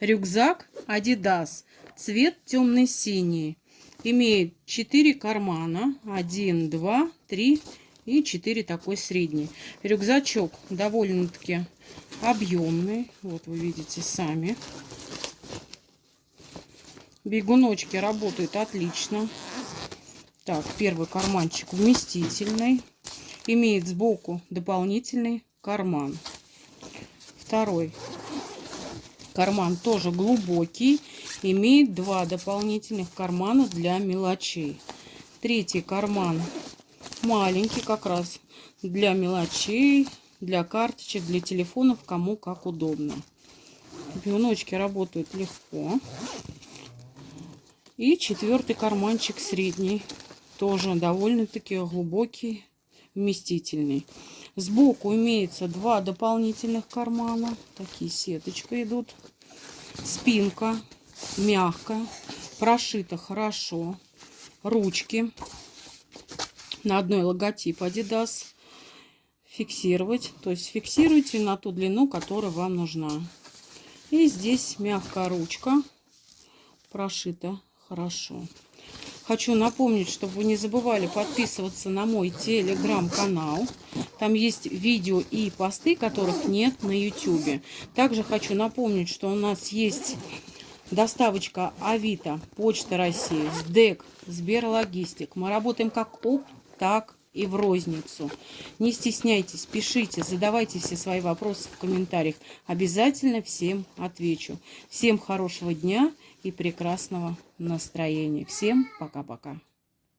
Рюкзак Adidas. Цвет темный-синий. Имеет 4 кармана. 1, 2, 3 и 4 такой средний. Рюкзачок довольно-таки объемный. Вот вы видите сами. Бегуночки работают отлично. Так, первый карманчик вместительный. Имеет сбоку дополнительный карман. Второй карман тоже глубокий. Имеет два дополнительных кармана для мелочей. Третий карман маленький как раз для мелочей, для карточек, для телефонов, кому как удобно. Бегуночки работают легко. И четвертый карманчик средний. Тоже довольно-таки глубокий, вместительный. Сбоку имеется два дополнительных кармана. Такие сеточка идут. Спинка мягкая. Прошита хорошо. Ручки. На одной логотип Adidas. Фиксировать. То есть фиксируйте на ту длину, которая вам нужна. И здесь мягкая ручка. Прошита хорошо. Хочу напомнить, чтобы вы не забывали подписываться на мой телеграм-канал. Там есть видео и посты, которых нет на YouTube. Также хочу напомнить, что у нас есть доставочка Авито, Почта России, СДЭК, Сберлогистик. Мы работаем как оп, так и в розницу. Не стесняйтесь, пишите, задавайте все свои вопросы в комментариях. Обязательно всем отвечу. Всем хорошего дня и прекрасного настроения. Всем пока-пока.